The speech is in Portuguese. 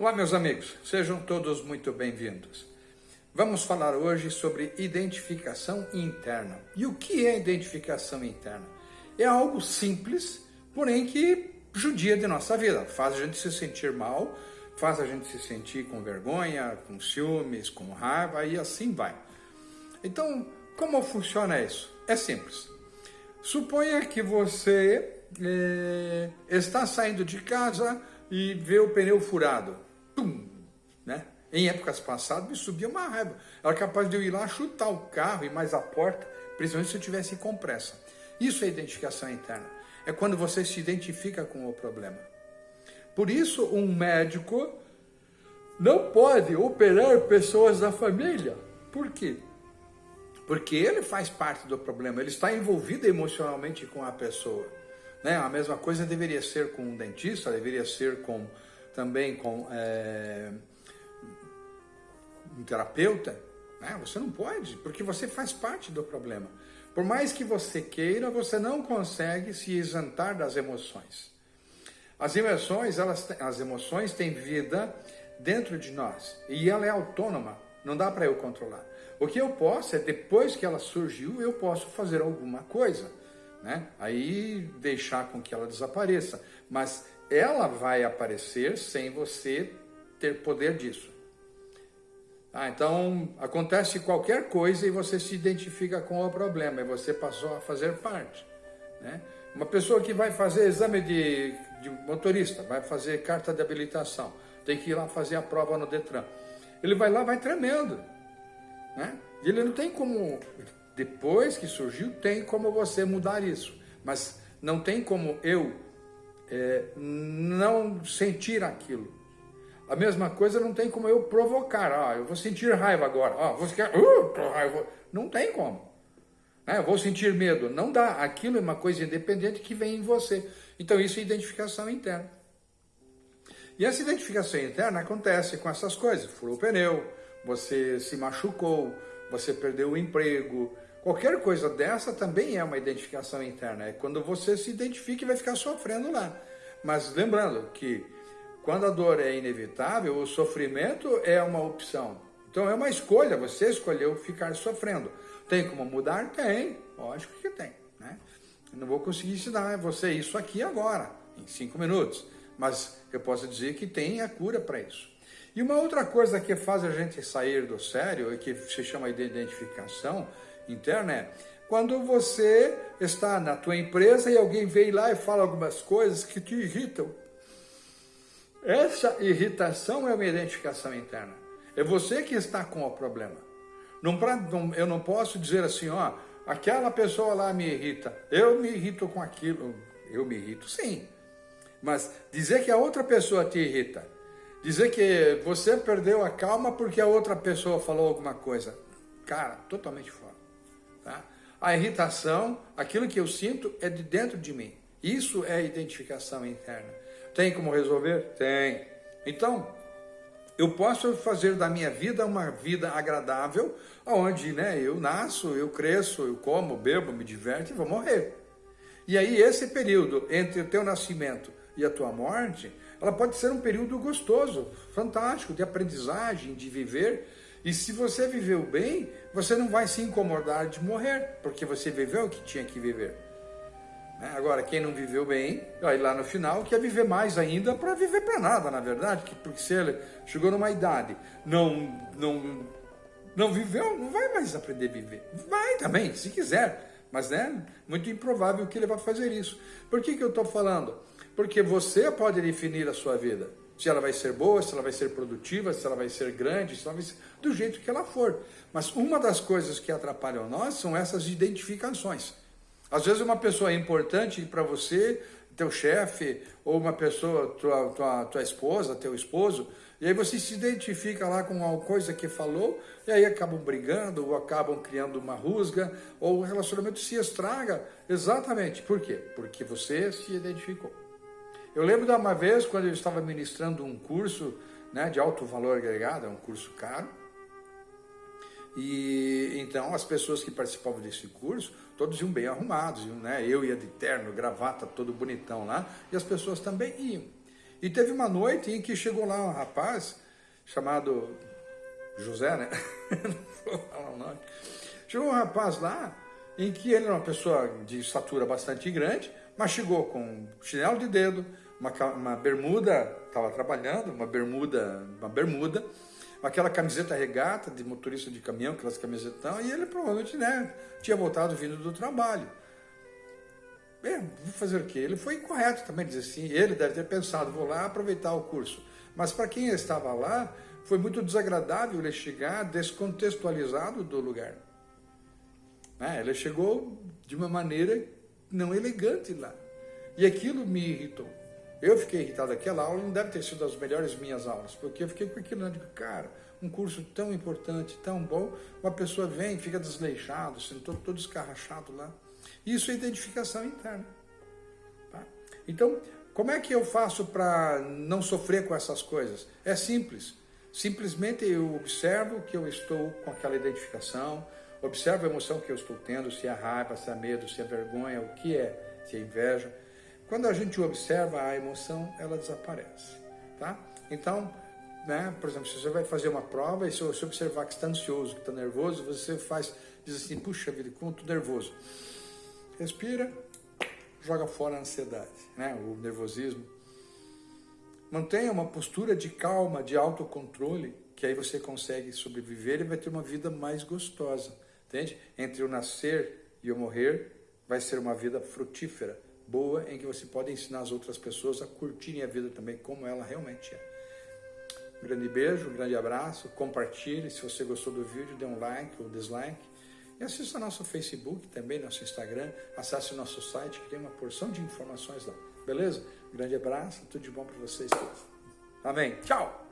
Olá, meus amigos, sejam todos muito bem-vindos. Vamos falar hoje sobre identificação interna. E o que é identificação interna? É algo simples, porém que judia de nossa vida, faz a gente se sentir mal, faz a gente se sentir com vergonha, com ciúmes, com raiva e assim vai. Então, como funciona isso? É simples. Suponha que você é, está saindo de casa e vê o pneu furado. Pum! Né? Em épocas passadas me subia uma raiva. Era capaz de eu ir lá chutar o carro e mais a porta, principalmente se eu tivesse com pressa. Isso é identificação interna. É quando você se identifica com o problema. Por isso, um médico não pode operar pessoas da família. Por quê? Porque ele faz parte do problema, ele está envolvido emocionalmente com a pessoa. Né? A mesma coisa deveria ser com um dentista, deveria ser com também com é, um terapeuta. Né? Você não pode, porque você faz parte do problema. Por mais que você queira, você não consegue se isentar das emoções. As emoções, elas, as emoções têm vida dentro de nós e ela é autônoma, não dá para eu controlar. O que eu posso é, depois que ela surgiu, eu posso fazer alguma coisa né? Aí deixar com que ela desapareça. Mas ela vai aparecer sem você ter poder disso. Ah, então, acontece qualquer coisa e você se identifica com o problema e você passou a fazer parte. Né? Uma pessoa que vai fazer exame de, de motorista, vai fazer carta de habilitação, tem que ir lá fazer a prova no Detran. Ele vai lá, vai tremendo. Né? E ele não tem como depois que surgiu, tem como você mudar isso. Mas não tem como eu é, não sentir aquilo. A mesma coisa não tem como eu provocar. Ah, eu vou sentir raiva agora. Ah, você quer... Uh, raiva. Não tem como. É, eu vou sentir medo. Não dá. Aquilo é uma coisa independente que vem em você. Então isso é identificação interna. E essa identificação interna acontece com essas coisas. Furou o pneu, você se machucou, você perdeu o emprego, Qualquer coisa dessa também é uma identificação interna, é quando você se identifica e vai ficar sofrendo lá. Mas lembrando que quando a dor é inevitável, o sofrimento é uma opção. Então é uma escolha, você escolheu ficar sofrendo. Tem como mudar? Tem, lógico que tem. Né? Não vou conseguir ensinar você isso aqui agora, em cinco minutos, mas eu posso dizer que tem a cura para isso. E uma outra coisa que faz a gente sair do sério, e que se chama de identificação, interna é quando você está na tua empresa e alguém vem lá e fala algumas coisas que te irritam. Essa irritação é uma identificação interna. É você que está com o problema. Não, eu não posso dizer assim, ó, aquela pessoa lá me irrita. Eu me irrito com aquilo. Eu me irrito, sim. Mas dizer que a outra pessoa te irrita, dizer que você perdeu a calma porque a outra pessoa falou alguma coisa, cara, totalmente fora. Tá? A irritação, aquilo que eu sinto é de dentro de mim. Isso é identificação interna. Tem como resolver? Tem. Então, eu posso fazer da minha vida uma vida agradável, onde né, eu nasço, eu cresço, eu como, bebo, me diverto e vou morrer. E aí esse período entre o teu nascimento e a tua morte, ela pode ser um período gostoso, fantástico, de aprendizagem, de viver, e se você viveu bem, você não vai se incomodar de morrer, porque você viveu o que tinha que viver. Né? Agora, quem não viveu bem, aí lá no final quer viver mais ainda para viver para nada, na verdade, porque se ele chegou numa idade, não, não, não viveu, não vai mais aprender a viver. Vai também, se quiser, mas né, muito improvável que ele vá fazer isso. Por que, que eu estou falando? Porque você pode definir a sua vida se ela vai ser boa, se ela vai ser produtiva, se ela vai ser grande, se ela vai ser do jeito que ela for. Mas uma das coisas que atrapalham nós são essas identificações. Às vezes uma pessoa é importante para você, teu chefe, ou uma pessoa, tua, tua, tua esposa, teu esposo, e aí você se identifica lá com alguma coisa que falou, e aí acabam brigando, ou acabam criando uma rusga, ou o relacionamento se estraga. Exatamente. Por quê? Porque você se identificou. Eu lembro de uma vez, quando eu estava ministrando um curso né, de alto valor agregado, é um curso caro, e então as pessoas que participavam desse curso, todos iam bem arrumados, iam, né? eu ia de terno, gravata, todo bonitão lá, e as pessoas também iam. E teve uma noite em que chegou lá um rapaz chamado José, né? Não vou falar o nome. Chegou um rapaz lá em que ele era uma pessoa de estatura bastante grande, mas chegou com chinelo de dedo, uma, uma bermuda, estava trabalhando, uma bermuda, uma bermuda, aquela camiseta regata de motorista de caminhão, aquelas camisetão, e ele provavelmente né, tinha voltado vindo do trabalho. É, vou fazer o quê? Ele foi correto também, dizer assim, ele deve ter pensado, vou lá aproveitar o curso. Mas para quem estava lá, foi muito desagradável ele chegar descontextualizado do lugar. É, ele chegou de uma maneira não elegante lá. E aquilo me irritou. Eu fiquei irritado, aquela aula não deve ter sido das melhores minhas aulas, porque eu fiquei com aquilo, né? cara, um curso tão importante, tão bom, uma pessoa vem, fica desleixado, assim, todo, todo escarrachado lá. Isso é identificação interna. Tá? Então, como é que eu faço para não sofrer com essas coisas? É simples. Simplesmente eu observo que eu estou com aquela identificação, observo a emoção que eu estou tendo, se é raiva, se é medo, se é vergonha, o que é, se é inveja. Quando a gente observa a emoção, ela desaparece, tá? Então, né, por exemplo, se você vai fazer uma prova e se você observar que está ansioso, que está nervoso, você faz, diz assim, puxa vida, como estou nervoso. Respira, joga fora a ansiedade, né, o nervosismo. Mantenha uma postura de calma, de autocontrole, que aí você consegue sobreviver e vai ter uma vida mais gostosa, entende? Entre o nascer e o morrer, vai ser uma vida frutífera, boa em que você pode ensinar as outras pessoas a curtirem a vida também como ela realmente é. Um grande beijo, um grande abraço, compartilhe, se você gostou do vídeo, dê um like ou dislike. E assista nosso Facebook, também nosso Instagram, acesse nosso site que tem uma porção de informações lá. Beleza? Um grande abraço, tudo de bom para vocês todos. Amém. Tchau!